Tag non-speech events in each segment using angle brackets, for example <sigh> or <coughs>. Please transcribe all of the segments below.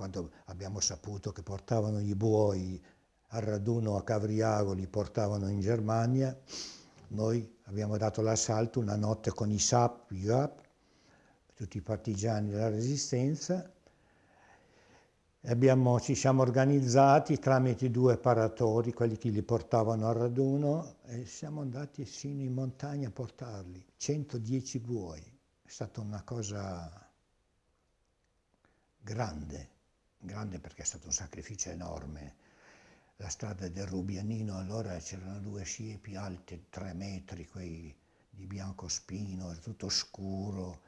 quando abbiamo saputo che portavano i buoi al raduno a Cavriago, li portavano in Germania, noi abbiamo dato l'assalto una notte con i SAP, i GAP, tutti i partigiani della resistenza, Abbiamo, ci siamo organizzati tramite due paratori, quelli che li portavano al raduno, e siamo andati sino in montagna a portarli, 110 buoi. È stata una cosa grande, grande perché è stato un sacrificio enorme. La strada del Rubianino, allora c'erano due siepi alte, tre metri, quei di bianco spino, era tutto scuro,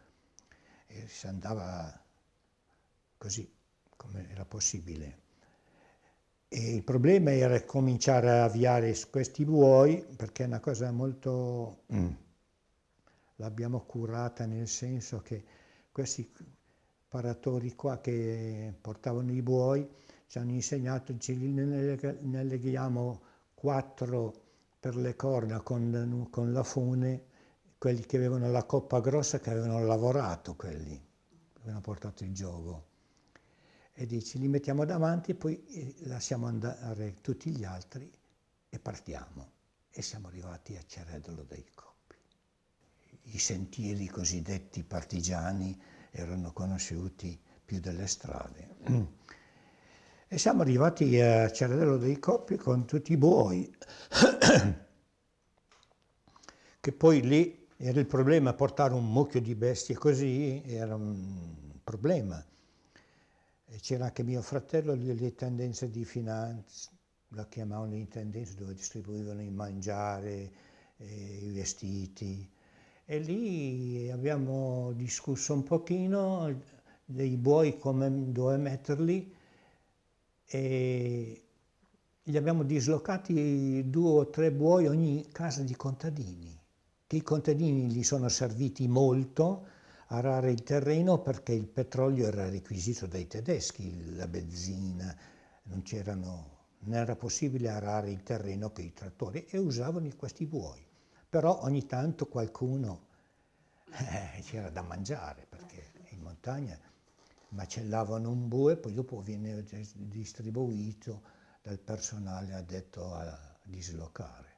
e si andava così come era possibile. E il problema era cominciare a avviare questi buoi, perché è una cosa molto... Mm. l'abbiamo curata nel senso che questi paratori qua che portavano i buoi ci hanno insegnato, ce ne leghiamo quattro per le corna con, con la fune, quelli che avevano la coppa grossa che avevano lavorato quelli, avevano portato il gioco e dici li mettiamo davanti poi eh, lasciamo andare tutti gli altri e partiamo. E siamo arrivati a Ceredolo dei Coppi. I sentieri cosiddetti partigiani erano conosciuti più delle strade. E siamo arrivati a Ceredolo dei Coppi con tutti i buoi, <coughs> che poi lì era il problema, portare un mucchio di bestie così era un problema c'era anche mio fratello, le tendenze di finanza, la chiamavano le tendenze dove distribuivano il mangiare, eh, i vestiti. E lì abbiamo discusso un pochino dei buoi, come, dove metterli, e gli abbiamo dislocati due o tre buoi ogni casa di contadini, che i contadini gli sono serviti molto, arare il terreno perché il petrolio era requisito dai tedeschi, la benzina, non, non era possibile arare il terreno con i trattori e usavano questi buoi. Però ogni tanto qualcuno eh, c'era da mangiare perché in montagna macellavano un bue poi dopo viene distribuito dal personale addetto a dislocare.